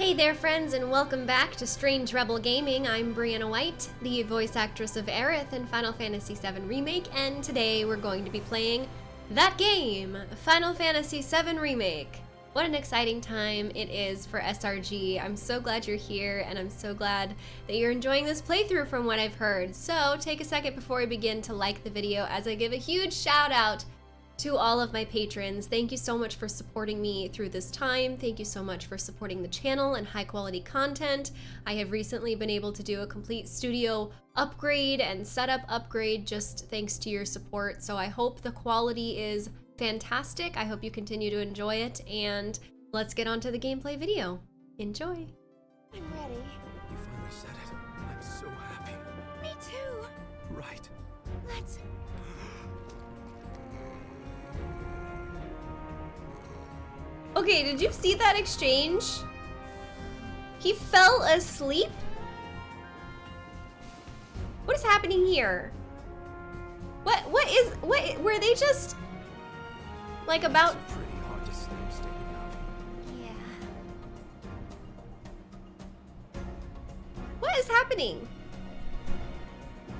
Hey there, friends, and welcome back to Strange Rebel Gaming. I'm Briana White, the voice actress of Aerith in Final Fantasy VII Remake, and today we're going to be playing that game, Final Fantasy VII Remake. What an exciting time it is for SRG. I'm so glad you're here, and I'm so glad that you're enjoying this playthrough from what I've heard. So take a second before we begin to like the video as I give a huge shout out to all of my patrons, thank you so much for supporting me through this time. Thank you so much for supporting the channel and high quality content. I have recently been able to do a complete studio upgrade and setup upgrade just thanks to your support. So I hope the quality is fantastic. I hope you continue to enjoy it and let's get on to the gameplay video. Enjoy. I'm ready. You finally said it. I'm so happy. Me too. Right. Let's. Okay, did you see that exchange? He fell asleep? What is happening here? What what is what were they just like about pretty hard to sleep standing up. Yeah. what is happening?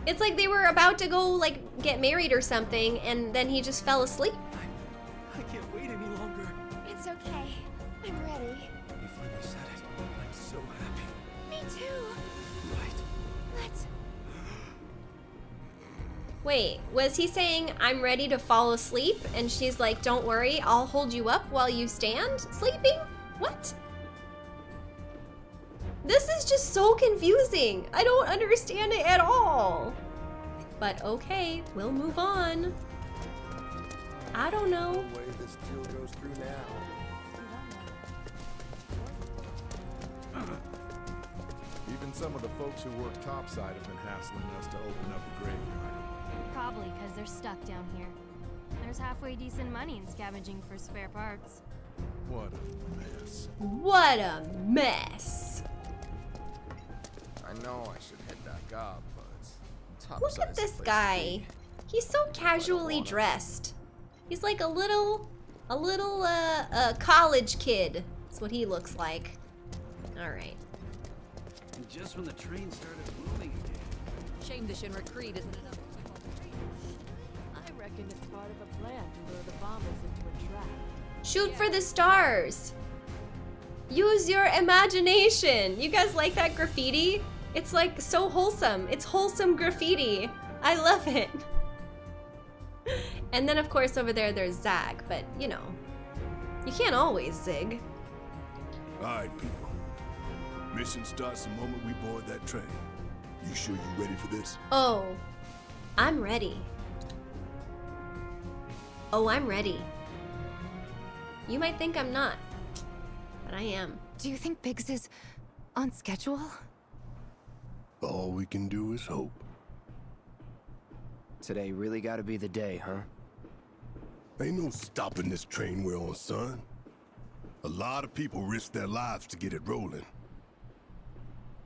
It's like they were about to go like get married or something and then he just fell asleep. Wait, was he saying I'm ready to fall asleep and she's like don't worry, I'll hold you up while you stand sleeping? What? This is just so confusing. I don't understand it at all. But okay, we'll move on. I don't know. way this deal goes through now. Even some of the folks who work topside have been hassling us to open up the graveyard. Probably because they're stuck down here. There's halfway decent money in scavenging for spare parts. What a mess. What a mess. I know I should head back up, but top Look at this guy. He's so casually dressed. He's like a little, a little, uh, uh, college kid. That's what he looks like. All right. And just when the train started moving again. Shame the Shinra Creed isn't enough. I reckon it's part of a plan to lure the bombers into a trap. Shoot for the stars. Use your imagination. You guys like that graffiti? It's like so wholesome. It's wholesome graffiti. I love it. And then of course over there there's Zag, but you know, you can't always zig. Alright, people. Mission starts the moment we board that train. You sure you ready for this? Oh, I'm ready. Oh, I'm ready. You might think I'm not, but I am. Do you think Biggs is on schedule? All we can do is hope. Today really gotta be the day, huh? Ain't no stopping this train we're on, son. A lot of people risk their lives to get it rolling.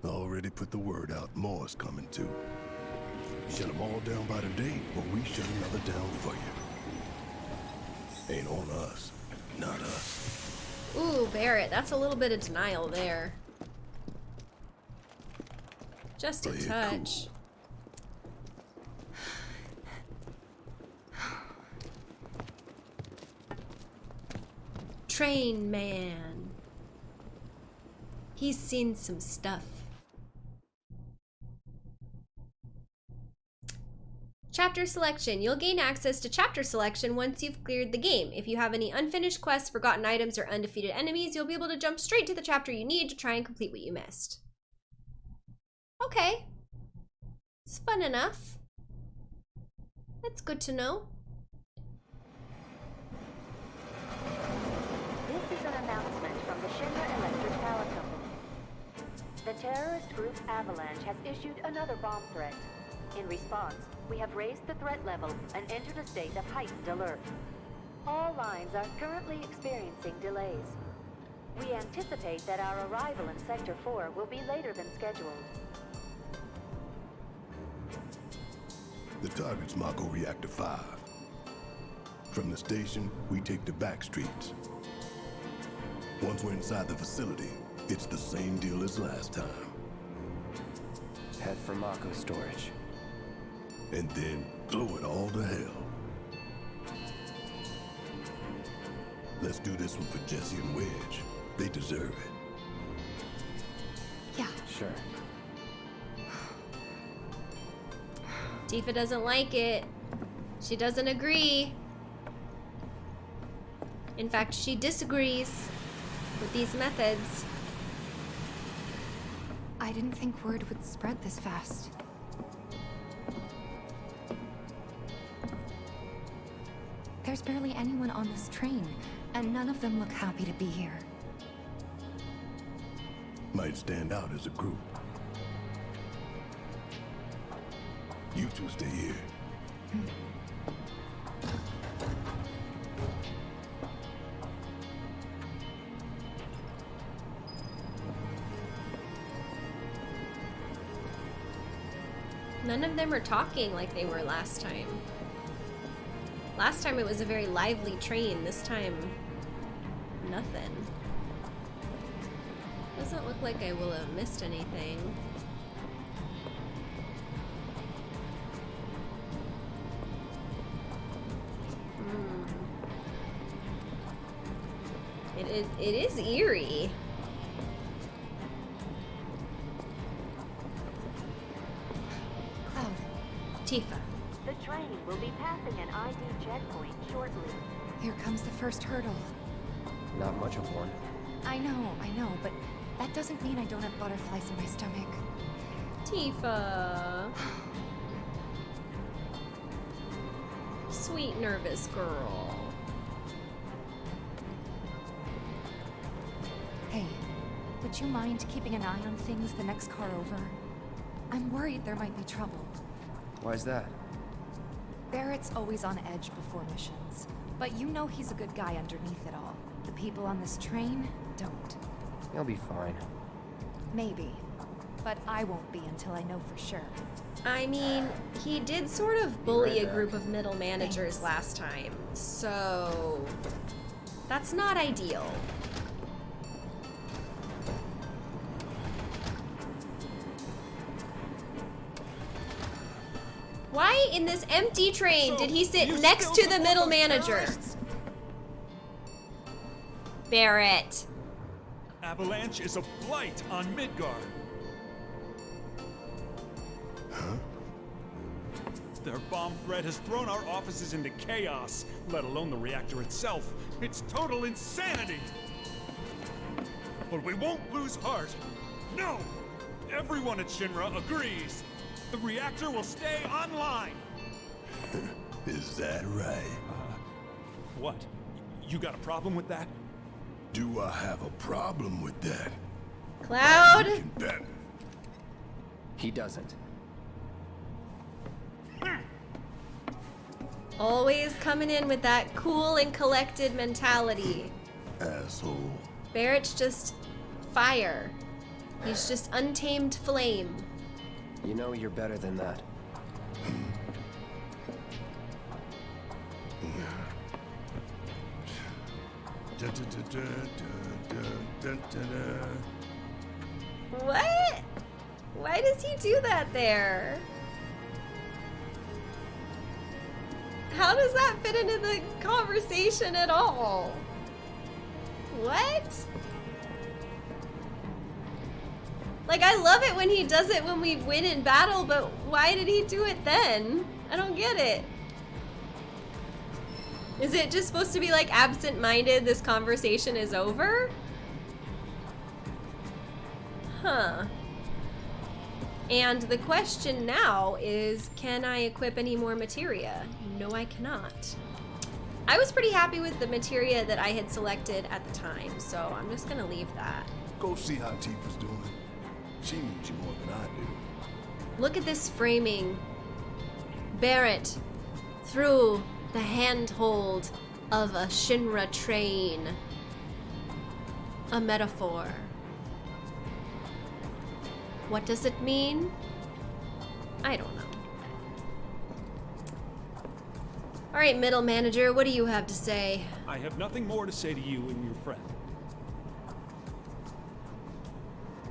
Already put the word out, more's coming too. Shut them all down by the date, or we shut another down for you. Ain't on us, not us. Ooh, Barret, that's a little bit of denial there. Just a Play it cool. touch. Train man. He's seen some stuff. Chapter selection. You'll gain access to chapter selection once you've cleared the game. If you have any unfinished quests, forgotten items, or undefeated enemies, you'll be able to jump straight to the chapter you need to try and complete what you missed. Okay. It's fun enough. That's good to know. This is an announcement from the Shinra Electric Power Company. The terrorist group Avalanche has issued another bomb threat. In response, we have raised the threat level and entered a state of heightened alert. All lines are currently experiencing delays. We anticipate that our arrival in Sector 4 will be later than scheduled. The target's Mako Reactor 5. From the station, we take the back streets. Once we're inside the facility, It's the same deal as last time. Head for Mako storage. And then blow it all to hell. Let's do this one for Jesse and Wedge. They deserve it. Yeah. Sure. Tifa doesn't like it. She doesn't agree. In fact, she disagrees with these methods. I didn't think word would spread this fast. There's barely anyone on this train, and none of them look happy to be here. Might stand out as a group. You two stay here. None of them are talking like they were last time. Last time it was a very lively train. This time, nothing. Doesn't look like I will have missed anything. Hmm. It is, it is eerie. Passing an ID checkpoint shortly. here comes the first hurdle. Not much of one. I know, I know, but that doesn't mean I don't have butterflies in my stomach. Tifa. Sweet nervous girl. Hey, would you mind keeping an eye on things the next car over? I'm worried there might be trouble. Why's that? Barret's always on edge before missions. But you know he's a good guy underneath it all. The people on this train don't. He'll be fine. Maybe. But I won't be until I know for sure. I mean, he did sort of bully a group of middle managers Thanks. last time, so that's not ideal. In this empty train did he sit next to the middle manager? Barret. Avalanche is a blight on Midgard. Huh? Their bomb threat has thrown our offices into chaos, let alone the reactor itself. It's total insanity! But we won't lose heart. No! Everyone at Shinra agrees. The reactor will stay online. Is that right? Uh, what? You got a problem with that? Do I have a problem with that? Cloud. You bet. He doesn't. Always coming in with that cool and collected mentality. Asshole. Barret's just fire. He's just untamed flame. You know you're better than that. What? Why does he do that there? How does that fit into the conversation at all? What? Like, I love it when he does it when we win in battle, but why did he do it then? I don't get it. Is it just supposed to be like absent-minded, this conversation is over? Huh. And the question now is, can I equip any more materia? No, I cannot. I was pretty happy with the materia that I had selected at the time, so I'm just gonna leave that. Go see how Tifa's doing. She needs you more than I do. Look at this framing. Barret, through the handhold of a Shinra train. A metaphor. What does it mean? I don't know. All right, middle manager, what do you have to say? I have nothing more to say to you and your friend.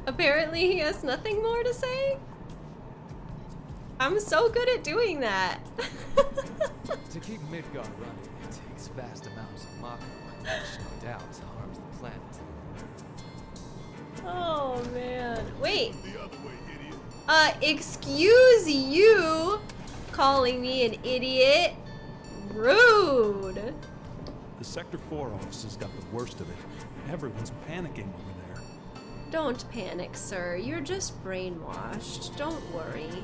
Apparently he has nothing more to say? I'm so good at doing that. To keep Midgard running, it takes vast amounts of Mako, which no doubt harms the planet. oh man. Wait. Uh, excuse you calling me an idiot. Rude. The Sector 4 office has got the worst of it. Everyone's panicking over there. Don't panic, sir. You're just brainwashed. Don't worry.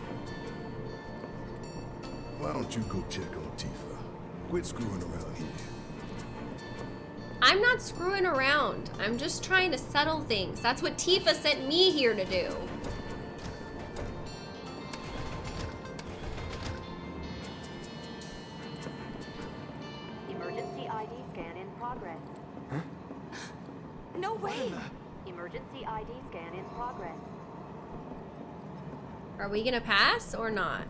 Why don't you go check on Tifa? Quit screwing around here. I'm not screwing around. I'm just trying to settle things. That's what Tifa sent me here to do. Emergency ID scan in progress. Huh? No way! Emergency ID scan in progress. Are we gonna pass or not?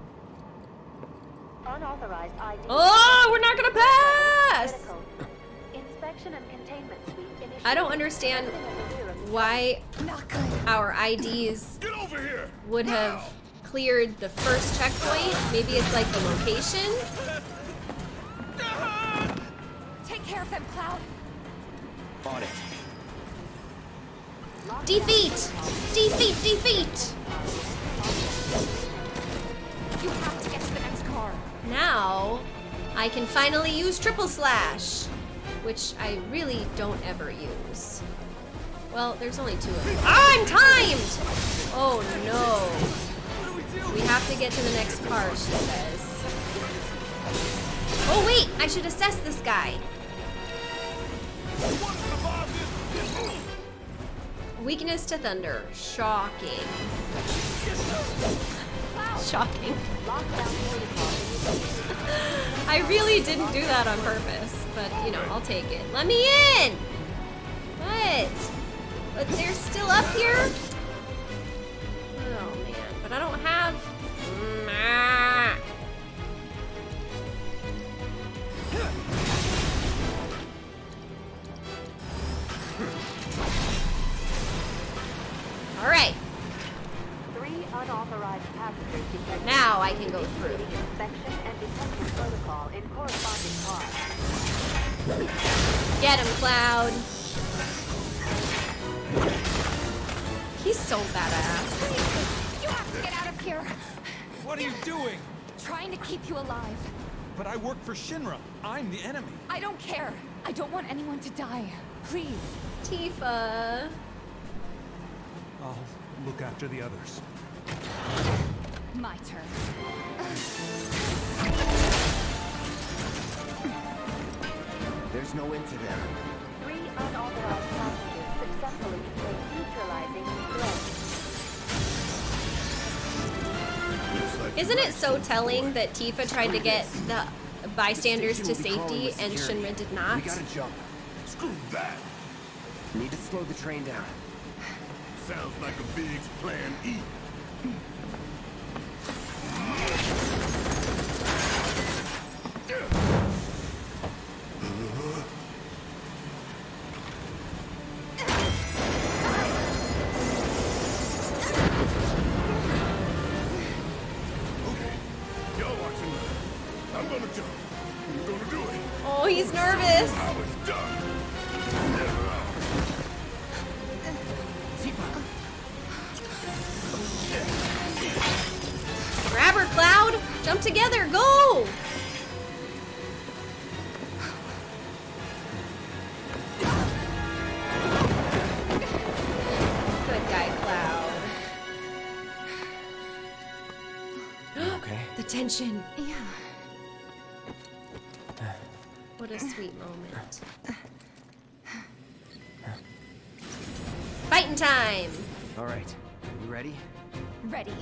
Unauthorized ID. Oh, we're not gonna pass! Inspection and containment suite. I don't understand why our IDs would have cleared the first checkpoint. Maybe it's like the location. Take care of them, Cloud. On it. Defeat! Defeat! Defeat! You have to get to the next car. Now, I can finally use Triple Slash, which I really don't ever use. Well, there's only two of them. Ah, I'm timed! Oh no. We have to get to the next car, she says. Oh wait, I should assess this guy. Weakness to thunder. Shocking. Shocking. I really didn't do that on purpose, but you know, I'll take it. Let me in! What? But they're still up here? Want to die. Please. Tifa. I'll look after the others. My turn. There's no end to them. Three unauthorized passengers successfully contained neutralizing threats. Isn't it so telling that Tifa tried to get the bystanders to safety and Shinra did not? We gotta jump. Screw that. Need to slow the train down. Sounds like a big plan E. Okay, y'all watching. I'm gonna jump. I'm gonna do it. Oh, he's nervous. Okay. The tension. Yeah. What a sweet moment. Fighting time. All right. You ready? Ready.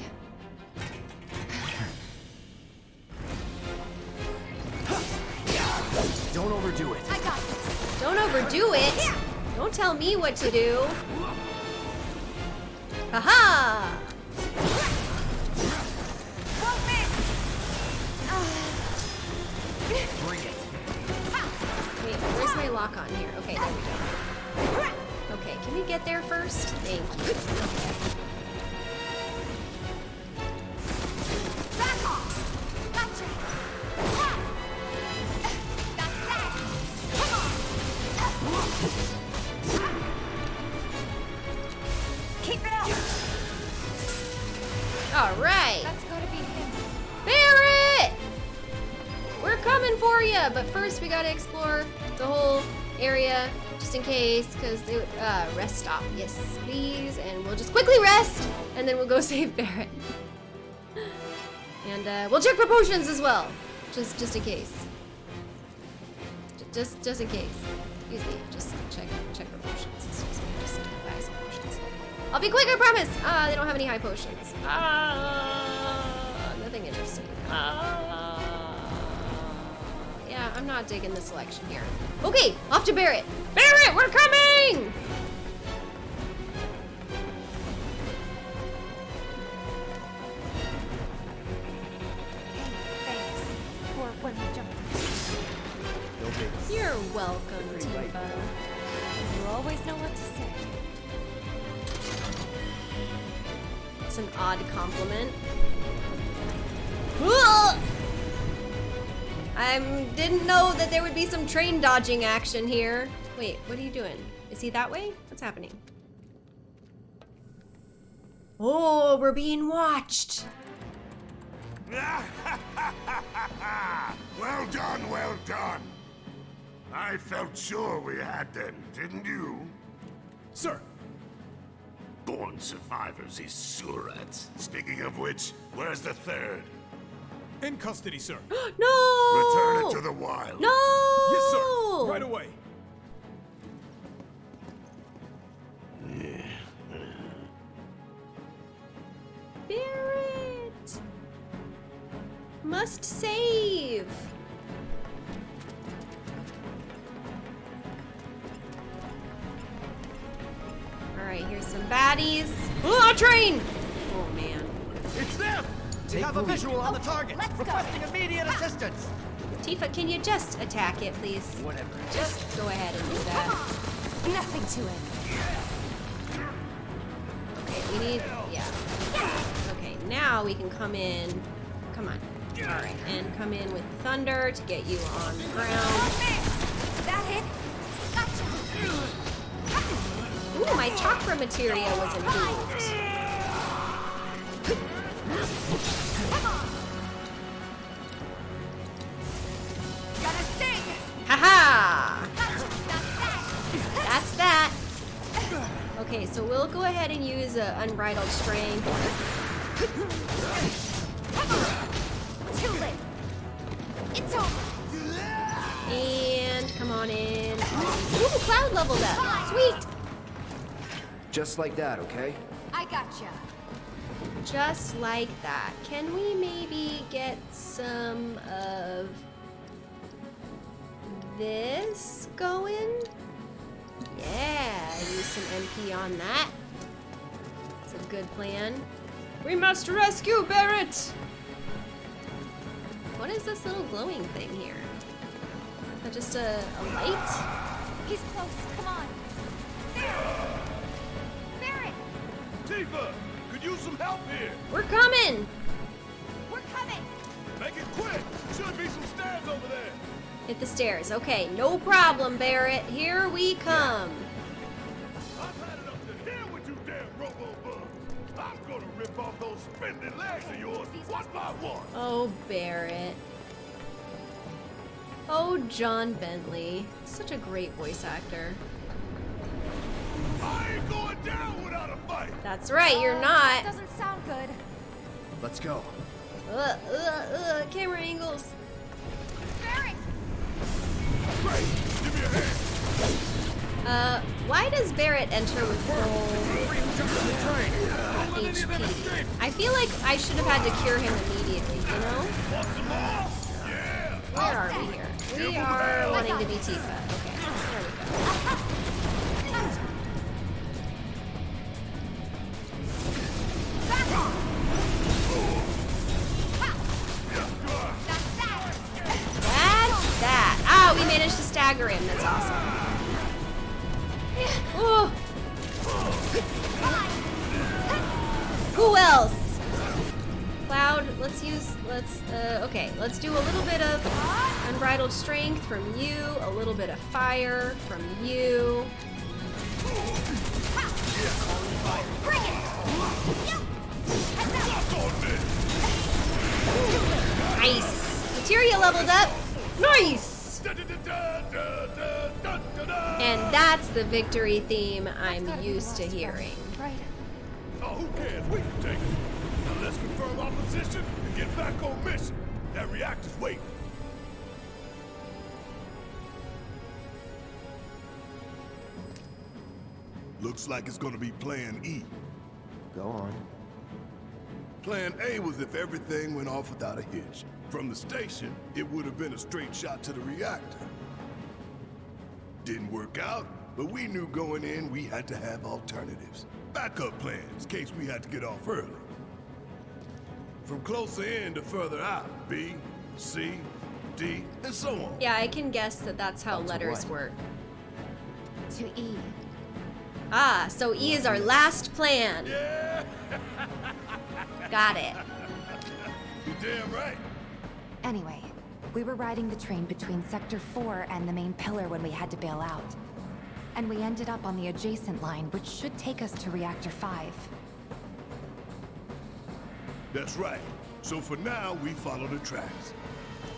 Don't overdo it. I got this. Don't overdo it. Don't tell me what to do. We'll go save Barret. and uh, we'll check for potions as well, just just in case. J- Just just in case. Excuse me, just check check for potions. Excuse me, just buy some potions. I'll be quick, I promise. Ah, they don't have any high potions. Ah, nothing interesting. Ah, yeah, I'm not digging the selection here. Okay, off to Barret. Barret, we're coming! Didn't know that there would be some train dodging action here. Wait, what are you doing? Is he that way? What's happening? Oh, we're being watched. Well done, well done. I felt sure we had them, didn't you? Sir, Born survivors, these surats. Speaking of which, where's the third? In custody, sir. no! Return it to the wild. No! Yes, sir. Right away. Barret! Must save! Alright, here's some baddies. Oh, train! Oh, man. It's them! We have a visual on the oh, target. Requesting immediate assistance. Tifa, can you just attack it, please? Whatever. Just go ahead and do that. Nothing to it. Okay, we need... Yeah. Okay, now we can come in... Come on. Alright, and come in with thunder to get you on the ground. That hit. Gotcha. Ooh, my chakra materia was improved. Haha! That's that. Okay, so we'll go ahead and use uh, unbridled strength. Too late. It's over. And come on in. Ooh, cloud leveled up. Sweet. Just like that, okay? I got gotcha. Just like that. Can we maybe get some of this going? Yeah, use some MP on that. It's a good plan. We must rescue Barret! What is this little glowing thing here? Is that just a, a light? He's close. Come on. There. Barret, Tifa, could use some help here. We're coming! we're coming. Make it quick. Should be some stairs over there. Hit the stairs. Okay, no problem, Barret. Here we come. I've had enough to hear with you damn robo-bugs. I'm gonna rip off those spindly legs of yours one by one. Oh, Barret. Oh, John Bentley. Such a great voice actor. That's right, you're That not. doesn't sound good. Let's go. Ugh, ugh, ugh, camera angles. Barret, Great, give me a hand. Uh, why does Barret enter with full HP? I feel like I should have had to cure him immediately, you know? Want some more? Yeah. Where are we here? We are wanting to be Tifa. Okay, there we go. Stagger him. That's awesome. Ooh. Who else? Cloud, let's use, let's, uh, okay, let's do a little bit of unbridled strength from you, a little bit of fire from you. bring it. Nice. Materia leveled up. Nice. And that's the victory theme I'm used to hearing. Right. Oh, who cares? We can take it. Now let's confirm our position and get back on mission. That reactor's waiting. Looks like it's gonna be Plan E. Go on. Plan A was if everything went off without a hitch. From the station, it would have been a straight shot to the reactor. Didn't work out, but we knew going in we had to have alternatives. Backup plans, in case we had to get off early. From closer in to further out, B, C, D, and so on. Yeah, I can guess that that's how That's letters what? work. To E. Ah, so E is our last plan. Yeah, Got it. You're damn right. Anyway, we were riding the train between Sector 4 and the main pillar when we had to bail out. And we ended up on the adjacent line, which should take us to Reactor 5. That's right. So for now, we follow the tracks.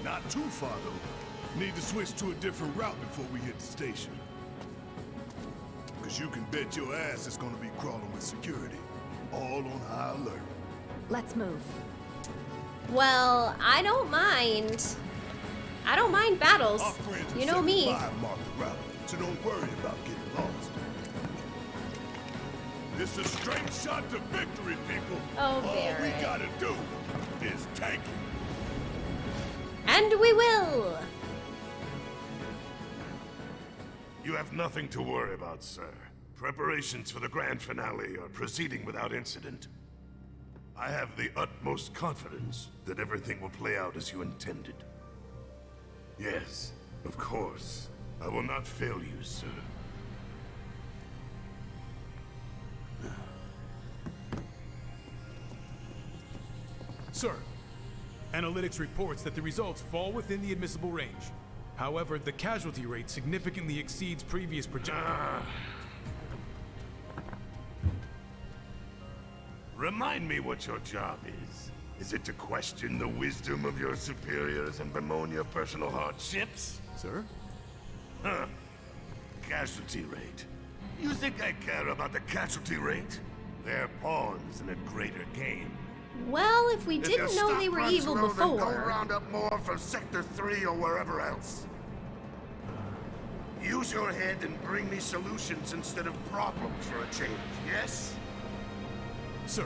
Not too far, though. Need to switch to a different route before we hit the station. Because you can bet your ass it's gonna be crawling with security. All on high alert. Let's move. Well, I don't mind. I don't mind battles. You know me. 75 mark the route, so don't worry about getting lost. This is a straight shot to victory, people. Oh, All we gotta do is tank it. And we will. You have nothing to worry about, sir. Preparations for the grand finale are proceeding without incident. I have the utmost confidence that everything will play out as you intended. Yes, of course. I will not fail you, sir. Sir, analytics reports that the results fall within the admissible range. However, the casualty rate significantly exceeds previous projections. Ah. Remind me what your job is. Is it to question the wisdom of your superiors and bemoan your personal hardships? Sir? Huh. Casualty rate. You think I care about the casualty rate? They're pawns in a greater game. Well, if we If didn't your know they were runs evil low, then Go round up more from Sector 3 or wherever else. Use your head and bring me solutions instead of problems for a change, yes? Sir.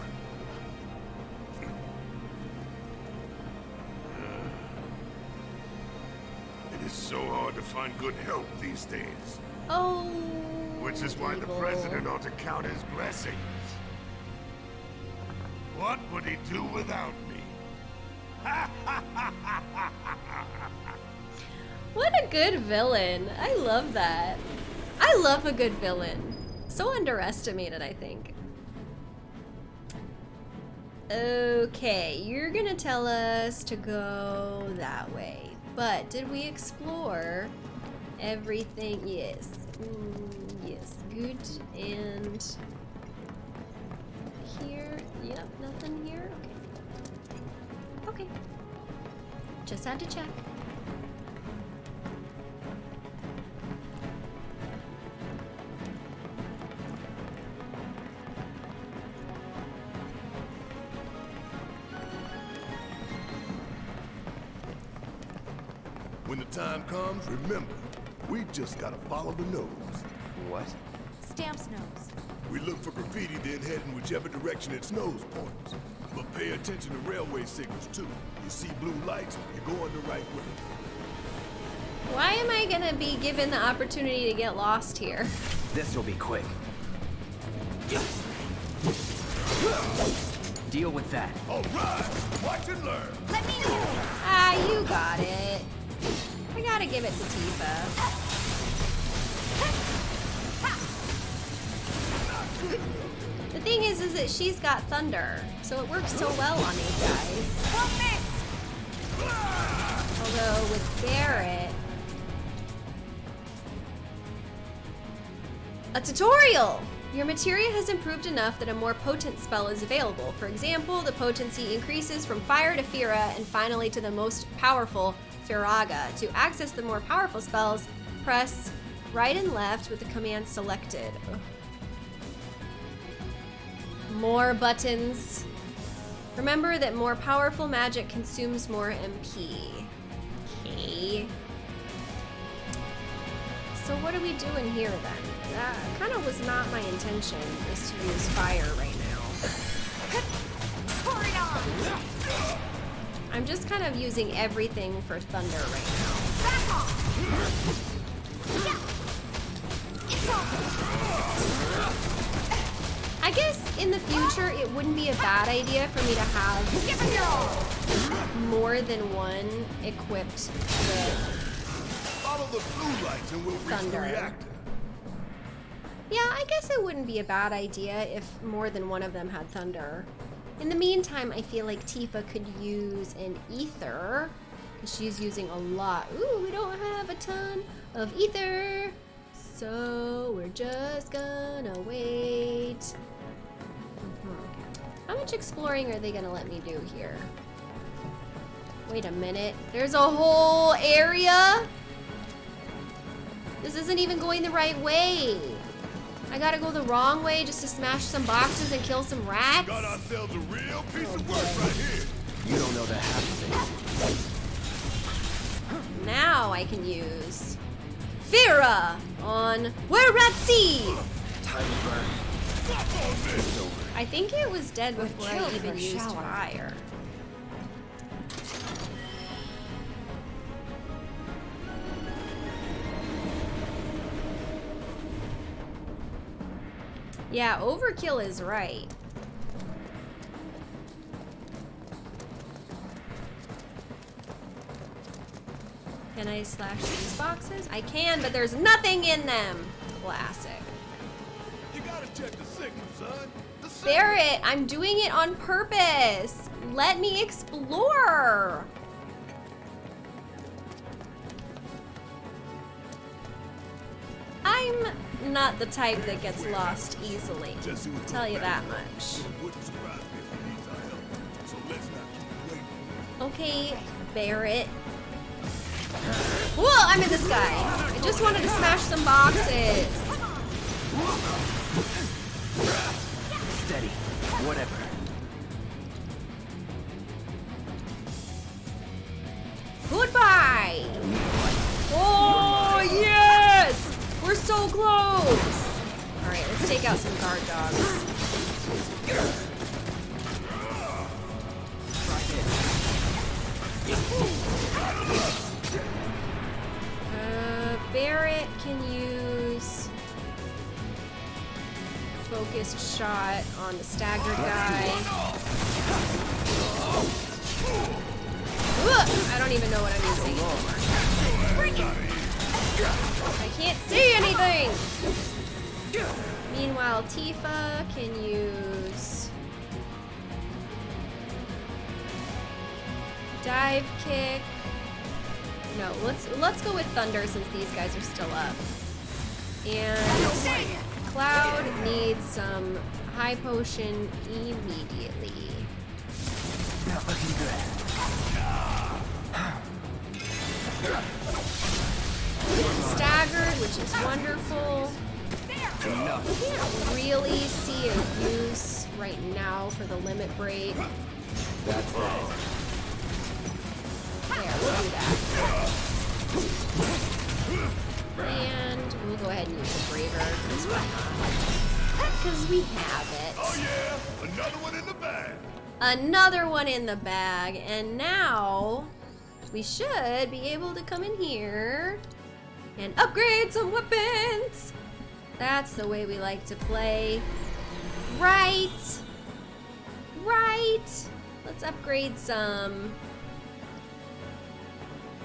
It is so hard to find good help these days. Oh. Which is why the president ought to count his blessings. What would he do without me? What a good villain. I love that. I love a good villain. So underestimated, I think. Okay, you're gonna tell us to go that way. But did we explore everything? Yes. Yes, good. And here? Yep, nothing here? Okay. Okay. Just had to check. Remember, we just gotta follow the nose. What? Stamp's nose. We look for graffiti, then head in whichever direction its nose points. But pay attention to railway signals too. You see blue lights, you're going the right way. Why am I gonna be given the opportunity to get lost here? This'll be quick. Deal with that. All right, watch and learn. Let me Ah, you got it. I gotta give it to Tifa. The thing is, is that she's got thunder, so it works so well on these guys. Although with Barret, a tutorial. Your materia has improved enough that a more potent spell is available. For example, the potency increases from fire to Fira and finally to the most powerful, Firaga. To access the more powerful spells, press right and left with the command selected. More buttons. Remember that more powerful magic consumes more MP. Okay. So what are we doing here then? That kind of was not my intention, is to use fire right now. I'm just kind of using everything for thunder right now. I guess in the future it wouldn't be a bad idea for me to have more than one equipped with Follow the blue lights and we'll reach the Thunder. reactor. Yeah, I guess it wouldn't be a bad idea if more than one of them had thunder. In the meantime, I feel like Tifa could use an ether. Because she's using a lot. Ooh, we don't have a ton of ether. So we're just gonna wait. How much exploring are they gonna let me do here? Wait a minute. There's a whole area? This isn't even going the right way. I gotta go the wrong way just to smash some boxes and kill some rats? Got ourselves a real piece of work right here. You don't know the half of it. Now I can use Fira on Where Rat Sea. Time to burn. I think it was dead before I even used shower. fire. Yeah, overkill is right. Can I slash these boxes? I can, but there's nothing in them. Classic. You gotta check the signal, son. The. Barret, I'm doing it on purpose. Let me explore. Not the type that gets lost easily. Was Tell you that much. Okay, Barret. Whoa, I'm in the sky. I just wanted to smash some boxes. Go with Thunder since these guys are still up. And Cloud needs some high potion immediately. Not looking good. Staggered, which is wonderful. We can't really see a use right now for the limit break. We have it. Oh yeah, another one in the bag. Another one in the bag, and now we should be able to come in here and upgrade some weapons. That's the way we like to play. Right. Right. Let's upgrade some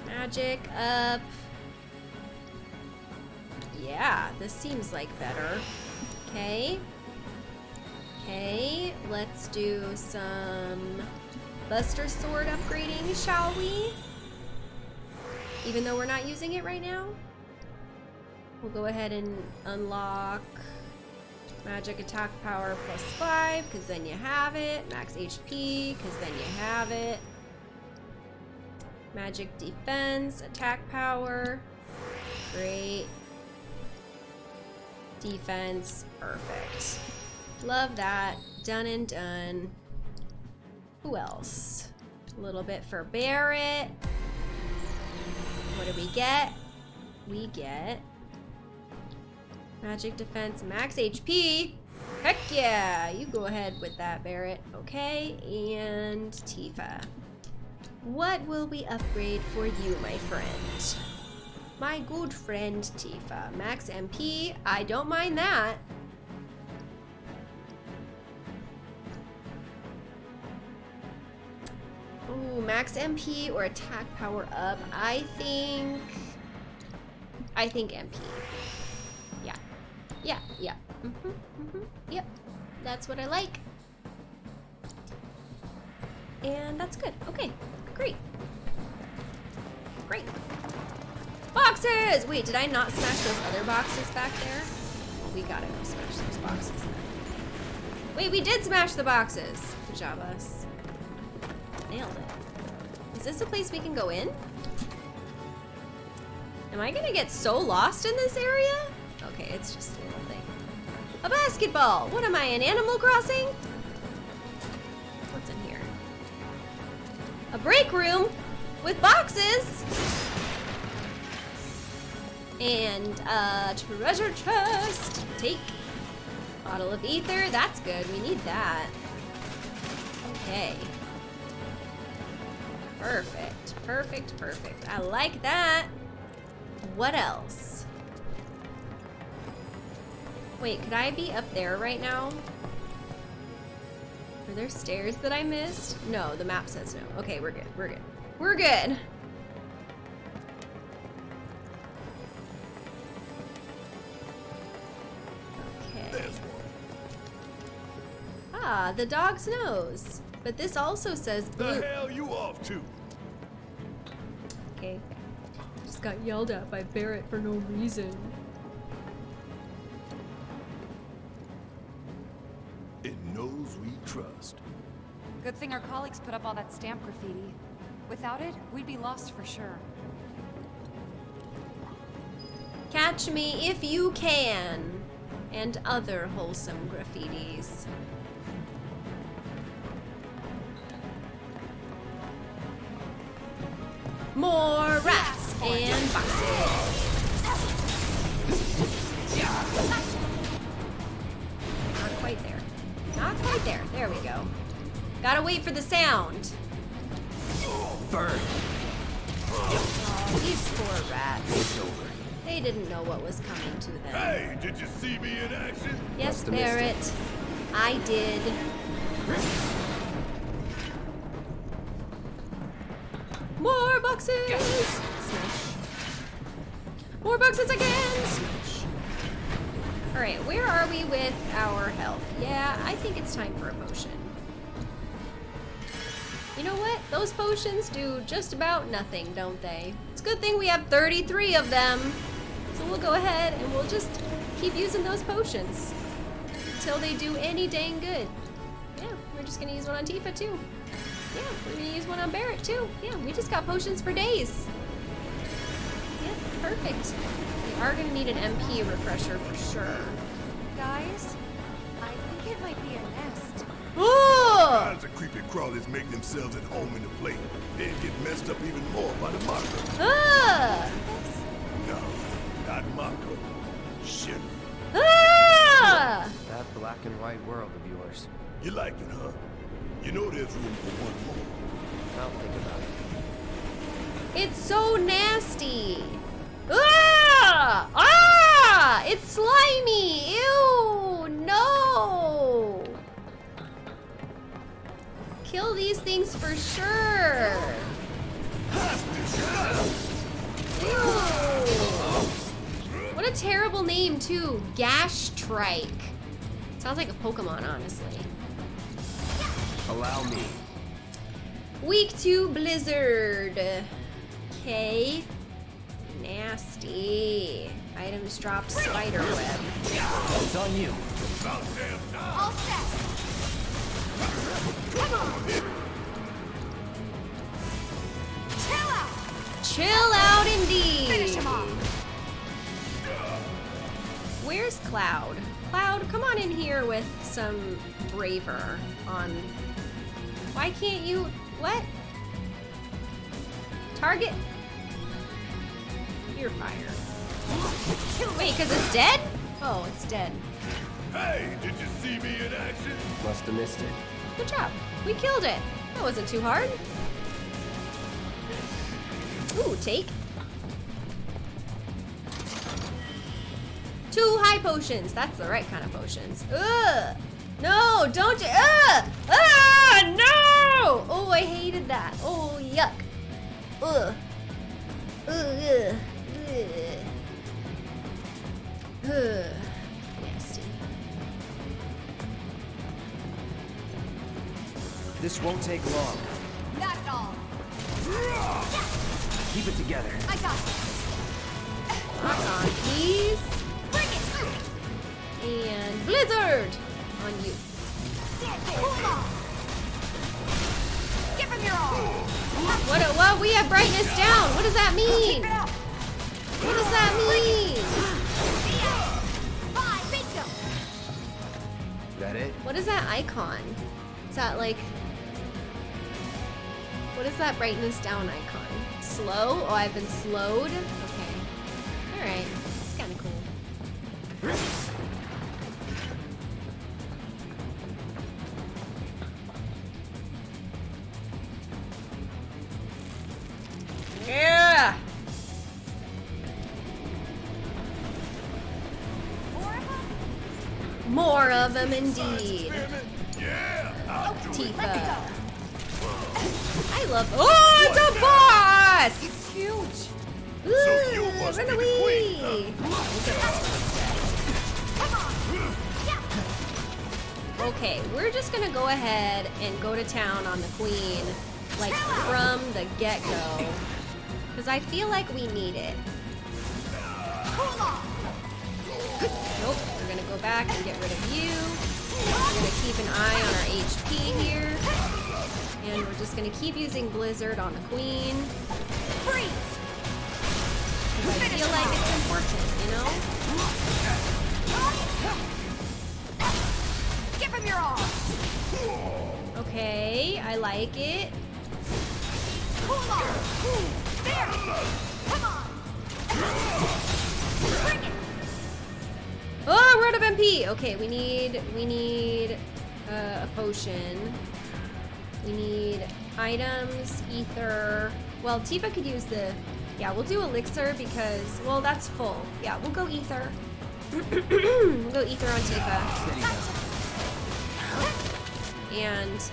magic up. Yeah, this seems like better. Okay. Okay, let's do some Buster Sword upgrading, shall we? Even though we're not using it right now? We'll go ahead and unlock Magic attack power plus 5, because then you have it. Max HP, because then you have it. Magic defense, attack power. Great. Defense, perfect. Love that. Done and done. Who else? A little bit for Barret. What do we get? We get magic defense, max HP. Heck yeah! You go ahead with that, Barret. Okay, and Tifa. What will we upgrade for you, my friend? My good friend Tifa. Max MP. I don't mind that. Ooh, max MP or attack power up. I think... I think MP. Yeah. Yeah, yeah. Mm -hmm, mm -hmm. Yep. That's what I like. And that's good. Okay, great. Great. Boxes! Wait, did I not smash those other boxes back there? We gotta go smash those boxes. Wait, we did smash the boxes. Good job, us. Nailed it. Is this a place we can go in? Am I gonna get so lost in this area? Okay, it's just a little thing. A basketball! What am I, in Animal Crossing? What's in here? A break room with boxes! And a treasure chest. Take. Bottle of ether, that's good. We need that. Okay. Perfect, perfect, perfect. I like that. What else? Wait, could I be up there right now? Are there stairs that I missed? No, the map says no. Okay, we're good, we're good. We're good. Okay. Ah, the dog's nose. But this also says blue. The hell you off to? Okay. Just got yelled at by Barret for no reason. It knows we trust. Good thing our colleagues put up all that stamp graffiti. Without it, we'd be lost for sure. Catch me if you can. And other wholesome graffitis. More rats and boxes. Not quite there. Not quite there. There we go. Gotta wait for the sound. Burn. Oh, these poor rats. They didn't know what was coming to them. Hey, did you see me in action? Yes, Barret. I did. More boxes! Smash. More boxes again! Smash. Alright, where are we with our health? Yeah, I think it's time for a potion. You know what? Those potions do just about nothing, don't they? It's a good thing we have 33 of them. So we'll go ahead and we'll just keep using those potions until they do any dang good. Yeah, we're just gonna use one on Tifa too. Yeah, we're gonna use one on Barret too. Yeah, we just got potions for days. Yeah, perfect. We are gonna need an MP refresher for sure. Guys, I think it might be a nest. Oh! Kinds of creepy crawlies make themselves at home in the plate, then get messed up even more by the Mako. Ah! No, not Mako. Shit. Ah! That black and white world of yours. You like it, huh? You know there's room for one more. I'll think about it. It's so nasty. Ah! Ah! It's slimy. Ew! No! Kill these things for sure. Ew. What a terrible name too. Grashtrike. Sounds like a Pokemon, honestly. Allow me. Week two Blizzard. Okay. Nasty. Items dropped spider web. It's on you. About damn time. All set. Come on. Chill out. Chill out indeed. Finish him off. Where's Cloud? Cloud, come on in here with some braver on. Why can't you? What? Target. You're fired. Wait, because it's dead? Oh, it's dead. Hey, did you see me in action? Must have missed it. Good job. We killed it. That wasn't too hard. Ooh, take. Two high potions. That's the right kind of potions. Ugh. No, don't you. Ugh. Ah, no. Oh, oh, I hated that. Oh, yuck. Ugh. Ugh. Ugh. Ugh. Nasty. This won't take long. Not at all. Keep it together. I got this. Rock on, please. Bring it. And Blizzard on you. Hold on. What? What? We have brightness down. What does that mean? What does that mean? That it? What is that icon? Is that like? What is that brightness down icon? Slow? Oh, I've been slowed. Okay. All right. It's kind of cool. More of them indeed. Yeah, I'll oh, do it. Tifa. I love. Oh, it's a boss! It's huge. Ooh, you must run be the away. Okay, we're just gonna go ahead and go to town on the queen, like from the get-go, because I feel like we need it. Nope, we're gonna go back and get rid of you. We're gonna keep an eye on our HP here. And we're just gonna keep using Blizzard on the Queen. Freeze. I feel like it's important, you know? Give him your all. Okay, I like it. Cool off. There. Come on. Bring it. Oh, we're out of MP. Okay, we need we need uh, a potion. We need items, ether. Well, Tifa could use the. Yeah, we'll do elixir because well, that's full. Yeah, we'll go ether. we'll go ether on Tifa. And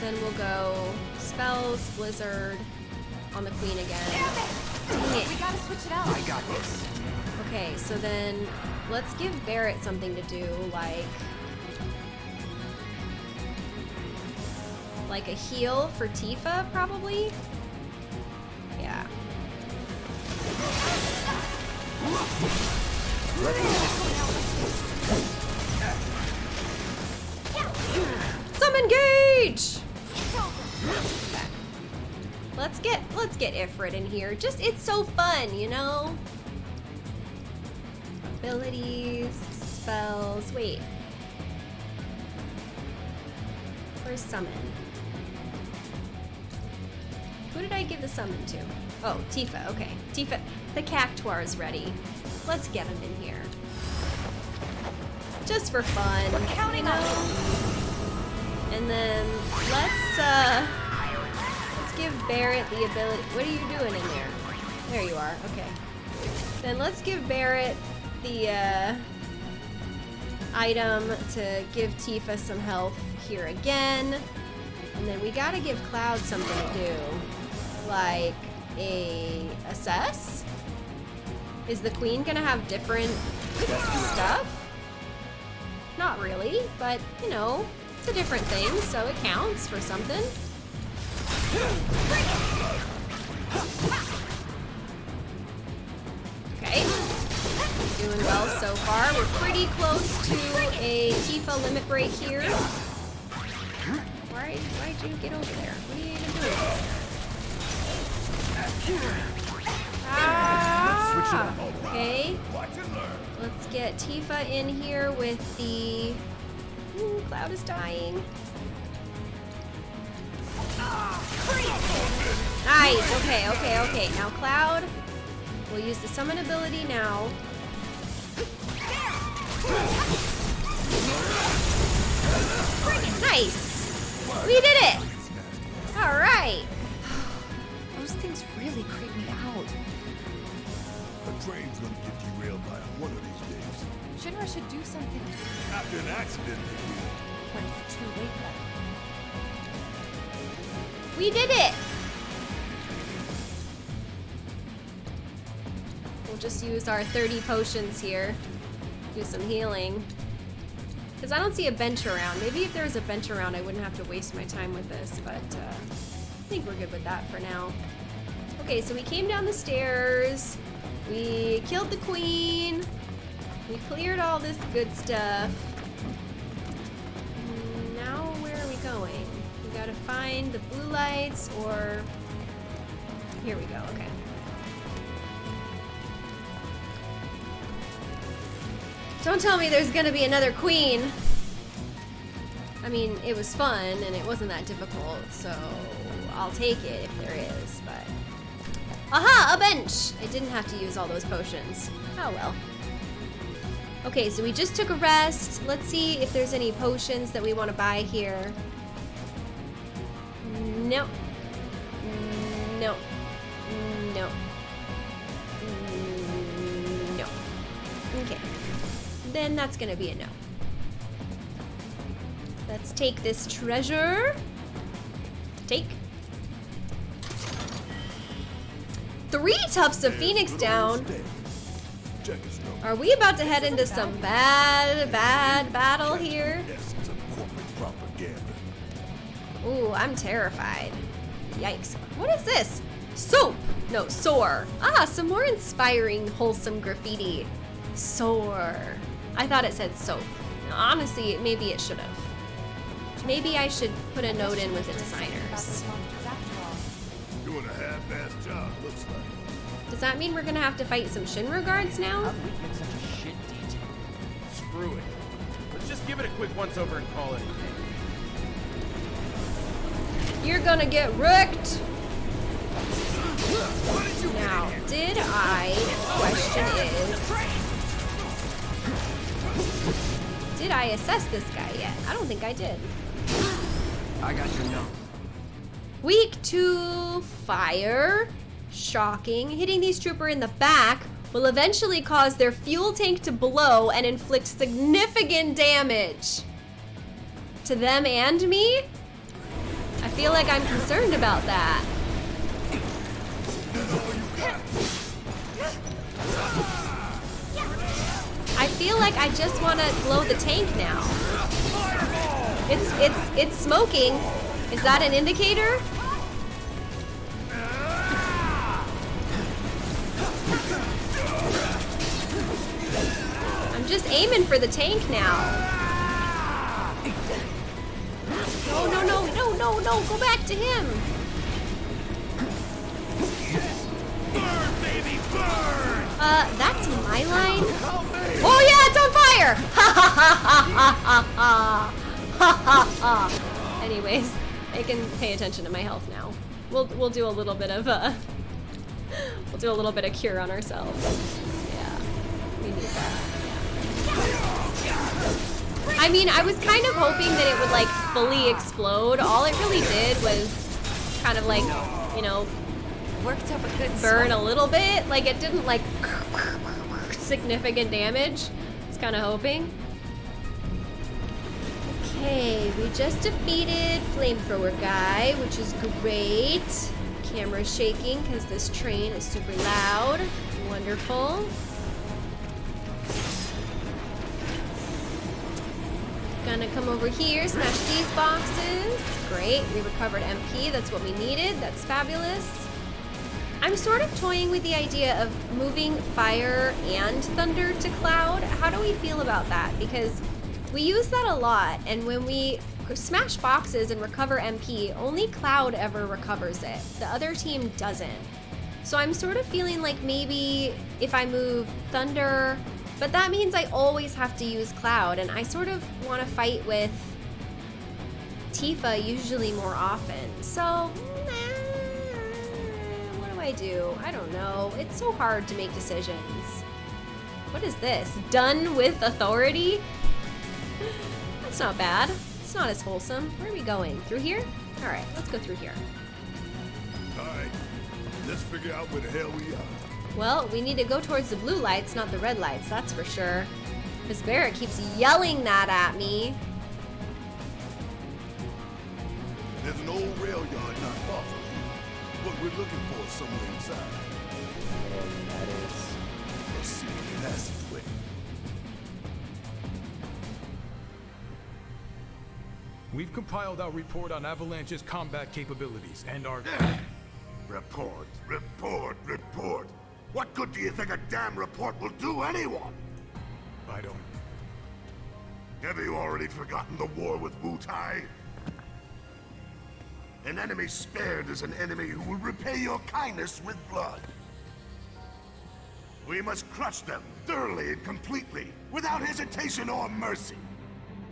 then we'll go spells, blizzard on the queen again. Dang it. We gotta switch it out. I got this. Okay, so then let's give Barret something to do, like like a heal for Tifa, probably. Yeah. Summon Gauge! Let's get let's get Ifrit in here. Just it's so fun, you know? Abilities, spells. Wait. Where's summon? Who did I give the summon to? Oh, Tifa. Okay. Tifa. The Cactuar is ready. Let's get him in here. Just for fun. We're counting you And then let's uh let's give Barret the ability. What are you doing in there? There you are. Okay. Then let's give Barret the uh, item to give Tifa some health here again. And then we gotta give Cloud something to do. Like a assess? Is the queen gonna have different stuff? Not really, but you know, it's a different thing, so it counts for something. Doing well so far. We're pretty close to a Tifa limit break here. Why, why'd you get over there? What are you doing? Ah, okay. Let's get Tifa in here with the... Ooh, Cloud is dying. Nice, okay, okay, okay. Now Cloud, we'll use the summon ability now. Nice! We did it! Alright! Those things really creep me out. A train's gonna get derailed by one of these days. Shinra should do something. After an accident, they. But it's too late then. We did it! Just use our 30 potions here. Do some healing. Because I don't see a bench around. Maybe if there was a bench around, I wouldn't have to waste my time with this, but uh, I think we're good with that for now. Okay, so we came down the stairs. We killed the queen. We cleared all this good stuff. Now where are we going? We gotta find the blue lights or... Here we go, okay. Don't tell me there's gonna be another queen. I mean, it was fun and it wasn't that difficult, so I'll take it if there is, but... Aha! A bench! I didn't have to use all those potions. Oh well. Okay, so we just took a rest. Let's see if there's any potions that we want to buy here. No. Then that's gonna be a no. Let's take this treasure. Take. Three Tufts of Phoenix down. Check his number. Are we about to head into some bad, bad battle here? Essence of corporate propaganda. Ooh, I'm terrified. Yikes. What is this? Soap! No, sore. Ah, some more inspiring, wholesome graffiti. Sore. I thought it said soap. Honestly, maybe it should have. Maybe I should put a note in with the designers. Doing a half-assed job, looks like. Does that mean we're gonna have to fight some Shinra guards now? we get such a shit detail? Screw it. Let's just give it a quick once-over and call it a day. You're gonna get wrecked! Now, did I, question is, did I assess this guy yet? I don't think I did. I got your note. Weak to fire. Shocking. Hitting these trooper in the back will eventually cause their fuel tank to blow and inflict significant damage. To them and me? I feel like I'm concerned about that. Feel like I just want to blow the tank now. It's it's it's smoking. Is that an indicator? I'm just aiming for the tank now. No, no, no, no, no, no, go back to him. Uh, that's my line. Oh yeah, it's on fire! Ha ha ha ha ha ha! Ha ha ha! Anyways, I can pay attention to my health now. We'll we'll do a little bit of uh, we'll do a little bit of cure on ourselves. Yeah, we need that. I mean, I was kind of hoping that it would like fully explode. All it really did was kind of like, you know, Worked up a good burn sweat. a little bit. Like it didn't like significant damage. I was kind of hoping. Okay, we just defeated flamethrower guy, which is great. Camera shaking because this train is super loud. Wonderful. Gonna come over here, smash these boxes. Great, we recovered MP. That's what we needed. That's fabulous. I'm sort of toying with the idea of moving fire and thunder to cloud. How do we feel about that? Because we use that a lot, and when we smash boxes and recover MP, only cloud ever recovers it. The other team doesn't. So I'm sort of feeling like maybe if I move thunder, but that means I always have to use cloud, and I sort of want to fight with Tifa usually more often. So I do? I don't know. It's so hard to make decisions. What is this? Done with authority? That's not bad. It's not as wholesome. Where are we going? Through here? Alright, let's go through here. Alright, let's figure out where the hell we are. Well, we need to go towards the blue lights, not the red lights, that's for sure. Because Barret keeps yelling that at me. There's an old rail yard not far from. What we're looking for somewhere inside. And that is a secret passageway. We've compiled our report on Avalanche's combat capabilities and our... Report, report, report. What good do you think a damn report will do anyone? I don't... Have you already forgotten the war with Wutai? An enemy spared is an enemy who will repay your kindness with blood. We must crush them thoroughly and completely, without hesitation or mercy.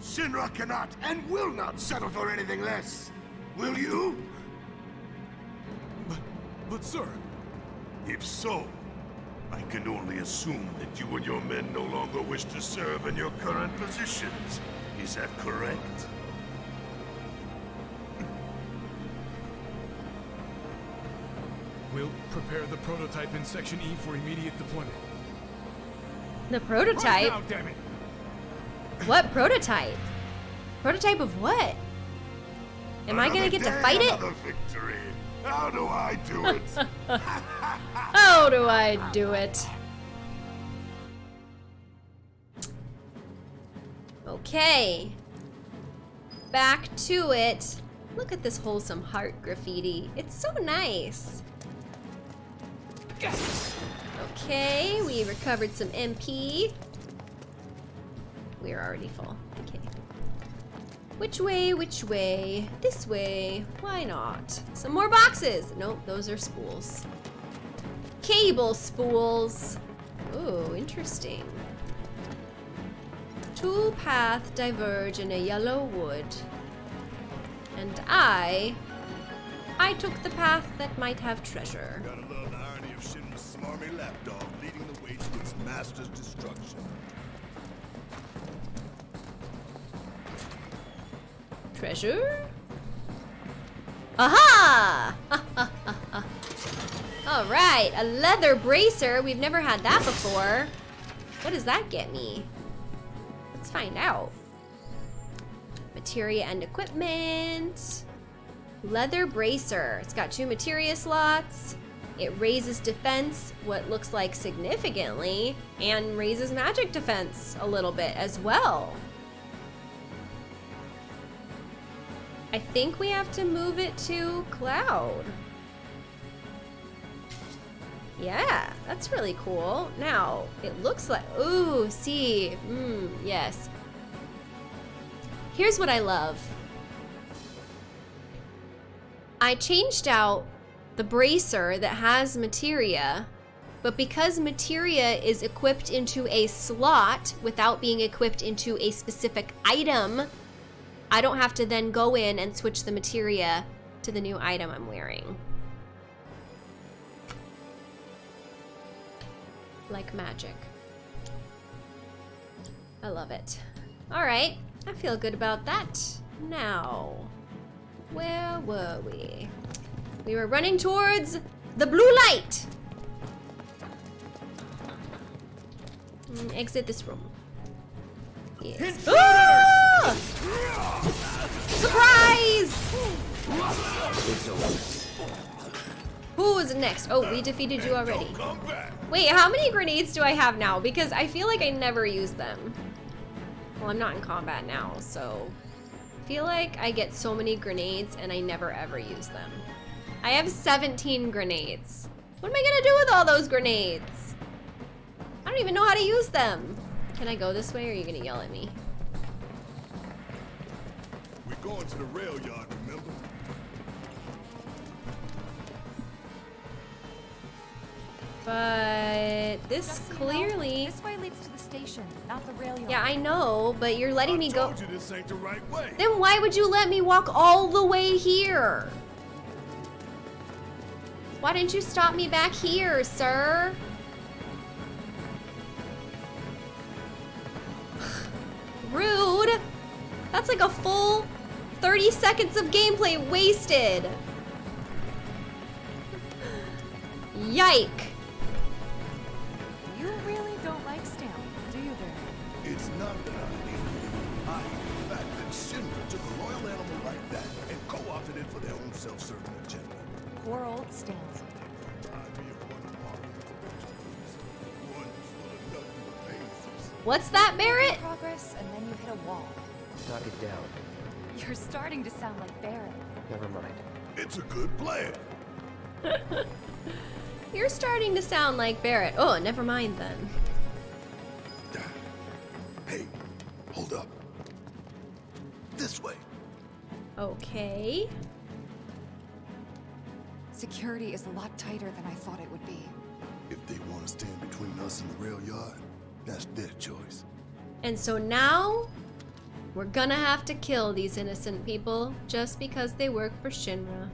Shinra cannot and will not settle for anything less. Will you? But, but sir... If so, I can only assume that you and your men no longer wish to serve in your current positions. Is that correct? We'll prepare the prototype in Section E for immediate deployment. The prototype? Right now, damn it! What prototype? Prototype of what? Am I gonna get to fight it? Victory. How do I do it? How do I do it? Okay. Back to it. Look at this wholesome heart graffiti. It's so nice. Okay, we recovered some MP. We're already full. Okay. Which way, which way? This way. Why not? Some more boxes. Nope, those are spools. Cable spools. Ooh, interesting. Two paths diverge in a yellow wood. And I... I took the path that might have treasure. Smarmy lapdog leading the way to its master's destruction. Treasure? Aha! Alright, a leather bracer. We've never had that before. What does that get me? Let's find out. Materia and equipment. Leather bracer. It's got two materia slots. It raises defense, what looks like significantly, and raises magic defense a little bit as well. I think we have to move it to cloud. Yeah, that's really cool. Now, it looks like, ooh, see, mmm, yes. Here's what I love. I changed out the bracer that has materia, but because materia is equipped into a slot without being equipped into a specific item, I don't have to then go in and switch the materia to the new item I'm wearing. Like magic. I love it. All right, I feel good about that. Now, where were we? We were running towards the blue light. Mm, exit this room. Yes. Ah! Surprise! Who is next? Oh, we defeated you already. Wait, how many grenades do I have now? Because I feel like I never use them. Well, I'm not in combat now, so... I feel like I get so many grenades and I never ever use them. I have 17 grenades. What am I gonna do with all those grenades? I don't even know how to use them. Can I go this way or are you gonna yell at me? We're going to the rail yard, remember? But this Just so you know, clearly... This way leads to the station, not the rail yard. Yeah, I know, but you're letting me go... you this ain't the right way. Then why would you let me walk all the way here? Why didn't you stop me back here, sir? Rude. That's like a full 30 seconds of gameplay wasted. Yike. You really don't like Stamp, do you, Barry? It's not that I hate it. I hate the fact that Shinra took a loyal animal like that and co-opted it for their own self-serving agenda. Poor old Stamp. I'd be a one part one full of nothing but bases. What's that, Barret? Progress, and then you hit a wall. Knock it down. You're starting to sound like Barret. Never mind. It's a good plan. You're starting to sound like Barret. Oh, never mind then. Hey, hold up. This way. Okay. Security is a lot tighter than I thought it would be. If they want to stand between us and the rail yard, that's their choice. And so now, we're gonna have to kill these innocent people just because they work for Shinra.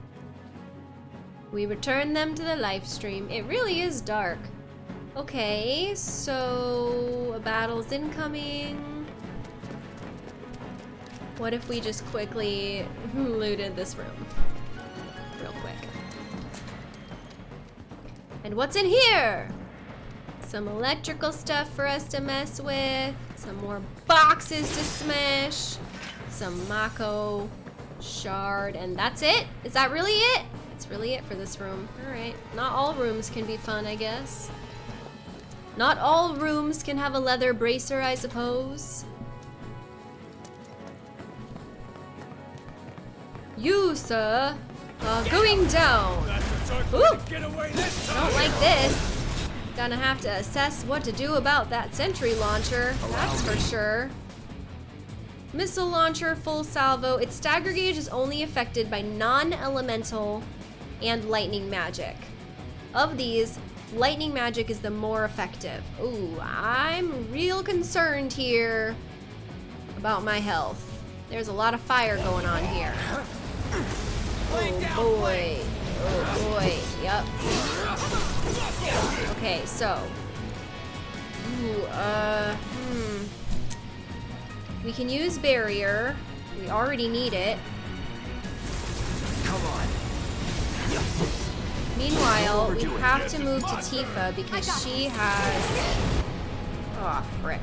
We return them to the Lifestream. It really is dark. Okay, so a battle's incoming. What if we just quickly looted this room? And what's in here? Some electrical stuff for us to mess with. Some more boxes to smash. Some Mako shard. And that's it? Is that really it? That's really it for this room. Alright. Not all rooms can be fun, I guess. Not all rooms can have a leather bracer, I suppose. You, sir, are going down. Ooh! Don't like this. Gonna have to assess what to do about that sentry launcher, that's for sure. Missile launcher, full salvo. Its stagger gauge is only affected by non-elemental and lightning magic. Of these, lightning magic is the more effective. Ooh, I'm real concerned here about my health. There's a lot of fire going on here. Oh boy. Oh boy. Yep. Okay, so. Ooh, uh, hmm. We can use barrier. We already need it. Come on. Meanwhile, we have to move to Tifa because she has. Oh, frick.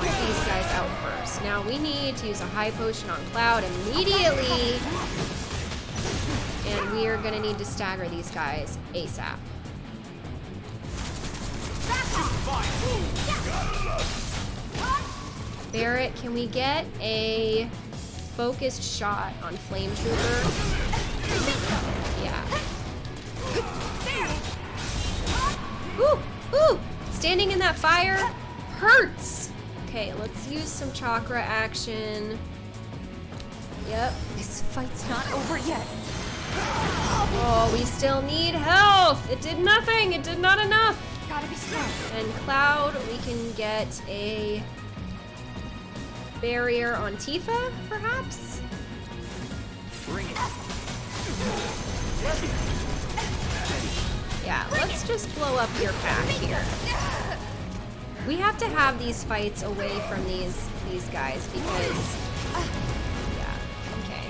Get these guys out first. Now we need to use a high potion on Cloud immediately. And we are gonna need to stagger these guys ASAP. Barret, can we get a focused shot on Flame Trooper? Yeah. Ooh, ooh! Standing in that fire hurts! Okay, let's use some chakra action. Yep. This fight's not over yet. Oh, we still need health! It did nothing! It did not enough! Gotta be strong. And Cloud, we can get a barrier on Tifa, perhaps? Bring it. Yeah, let's just blow up your pack here. We have to have these fights away from these these guys because ah, yeah, okay.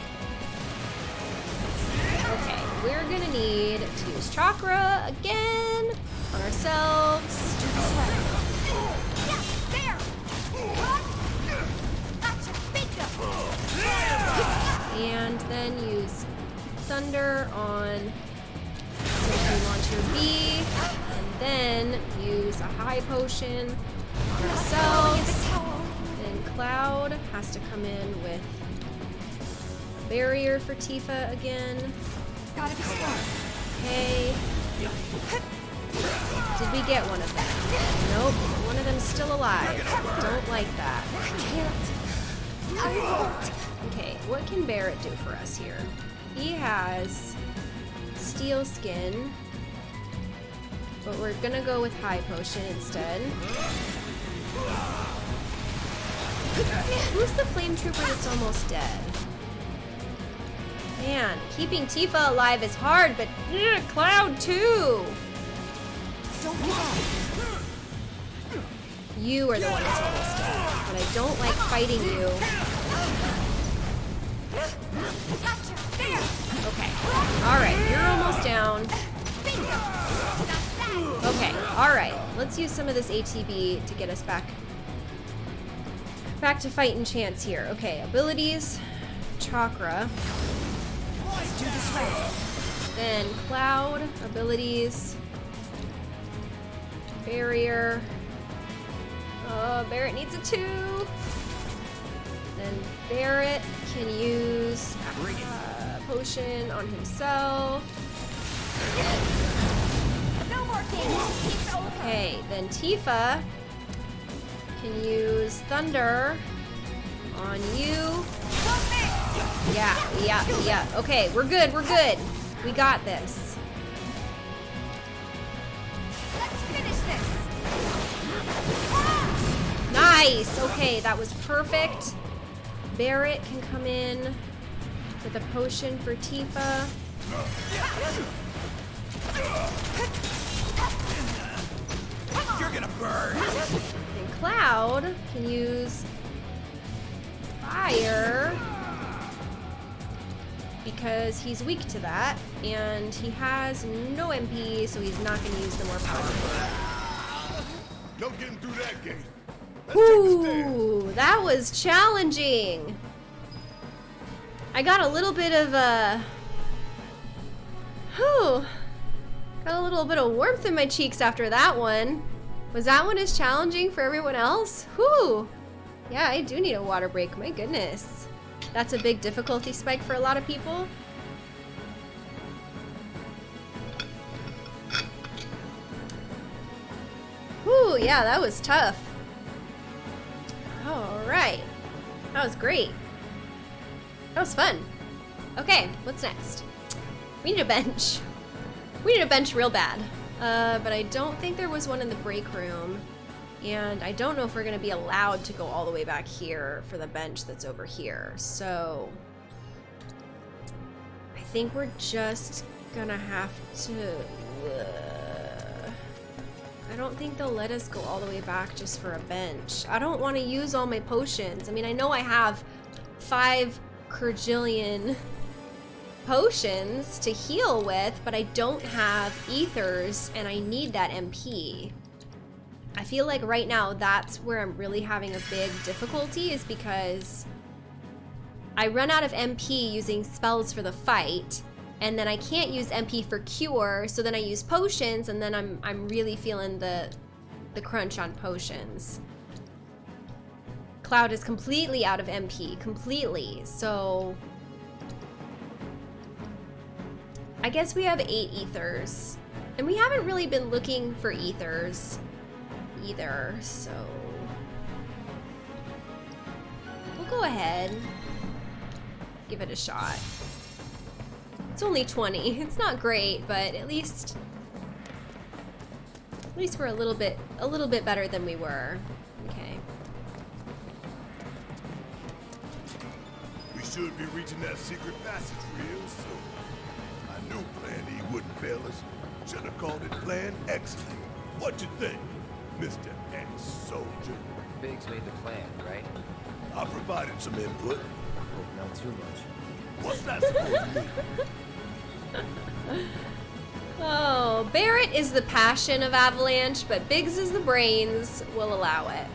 Okay, we're gonna need to use chakra again on ourselves. And then use thunder on Sentry Launcher B, then use a high potion on ourselves. Then Cloud has to come in with a barrier for Tifa again. Gotta be smart. Okay. Did we get one of them? Nope. One of them's still alive. Don't like that. I can't. I won't. Okay, what can Barret do for us here? He has steel skin, but we're gonna go with high potion instead. Who's the flame trooper that's almost dead? Man, keeping Tifa alive is hard, but ugh, Cloud too. Don't give. You are the one that's almost dead, but I don't like fighting you. Okay. Alright, you're almost down. Okay, alright. Let's use some of this ATB to get us back back to fight and chance here. Okay, abilities, chakra. Let's do this right. Then cloud, abilities, barrier. Oh, Barret needs a two. Then Barret can use uh, potion on himself. Okay, then Tifa can use thunder on you. Yeah, yeah, yeah. Okay, we're good, we're good. We got this. Let's finish this. Nice! Okay, that was perfect. Barret can come in with a potion for Tifa. Gonna burn! And Cloud can use fire because he's weak to that, and he has no MP, so he's not going to use the more powerful. No getting through that gate. Let's take the stairs. Ooh, that was challenging. I got a little bit of a. Whew. Got a little bit of warmth in my cheeks after that one. Was that one as challenging for everyone else? Whew. Yeah, I do need a water break. My goodness. That's a big difficulty spike for a lot of people. Whew, yeah, that was tough. Alright. That was great. That was fun. Okay, what's next? We need a bench. We need a bench real bad. Uh, but I don't think there was one in the break room. And I don't know if we're going to be allowed to go all the way back here for the bench that's over here. So I think we're just going to have to... Uh, I don't think they'll let us go all the way back just for a bench. I don't want to use all my potions. I mean, I know I have five Kerjillion potions to heal with, but I don't have ethers and I need that MP. I feel like right now that's where I'm really having a big difficulty is because I run out of MP using spells for the fight and then I can't use MP for cure, so then I use potions and then I'm I'm really feeling the the crunch on potions. Cloud is completely out of MP, completely. So I guess we have eight ethers. And we haven't really been looking for ethers either, so we'll go ahead. Give it a shot. It's only 20. It's not great, but at least at least we're a little bit a little bit better than we were. Okay. We should be reaching that secret passage real soon. I knew Plan E wouldn't fail us. Should have called it Plan Excellent. What you think, Mr. Ex-Soldier? Biggs made the plan, right? I provided some input. Hope not too much. What's that supposed to mean? Oh, Barret is the passion of Avalanche, but Biggs is the brains. Will allow it.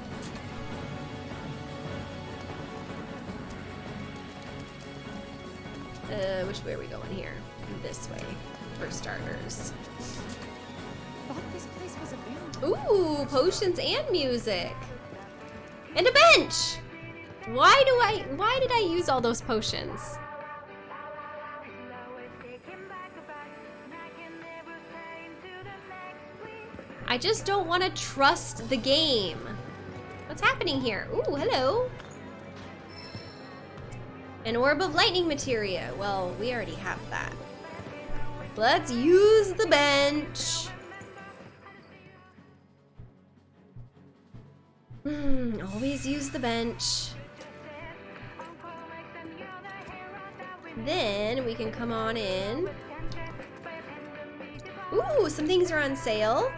Uh, which way are we going here? this way, for starters. Ooh, potions and music. And a bench! Why do I, why did I use all those potions? I just don't want to trust the game. What's happening here? Ooh, hello. An orb of lightning materia. Well, we already have that. Let's use the bench. Hmm, always use the bench. Then we can come on in. Ooh, some things are on sale.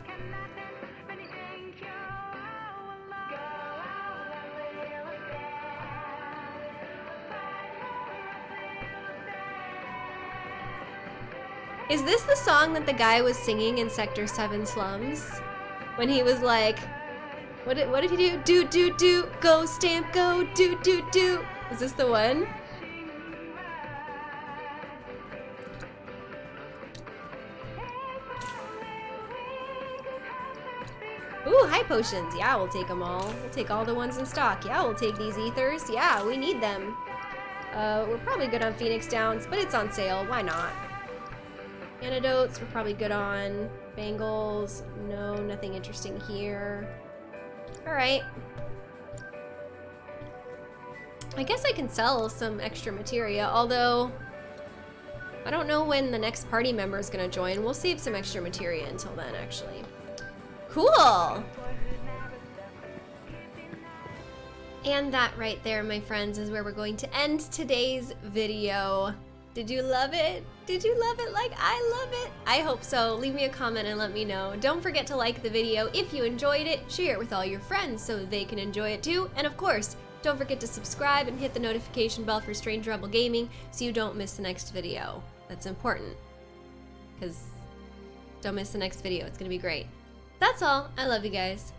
Is this the song that the guy was singing in Sector 7 slums? When he was like, what did, what did he do? Do, do, do, go stamp, go, do, do, do. Is this the one? Ooh, high potions. Yeah, we'll take them all. We'll take all the ones in stock. Yeah, we'll take these ethers. Yeah, we need them. Uh, we're probably good on Phoenix Downs, but it's on sale. Why not? Antidotes, we're probably good on. Bangles, no, nothing interesting here. Alright. I guess I can sell some extra materia, although I don't know when the next party member is going to join. We'll save some extra materia until then, actually. Cool! And that right there, my friends, is where we're going to end today's video. Did you love it? Did you love it like I love it? I hope so. Leave me a comment and let me know. Don't forget to like the video if you enjoyed it, share it with all your friends so they can enjoy it too, and of course, don't forget to subscribe and hit the notification bell for Strange Rebel Gaming so you don't miss the next video. That's important, because don't miss the next video. It's going to be great. That's all. I love you guys.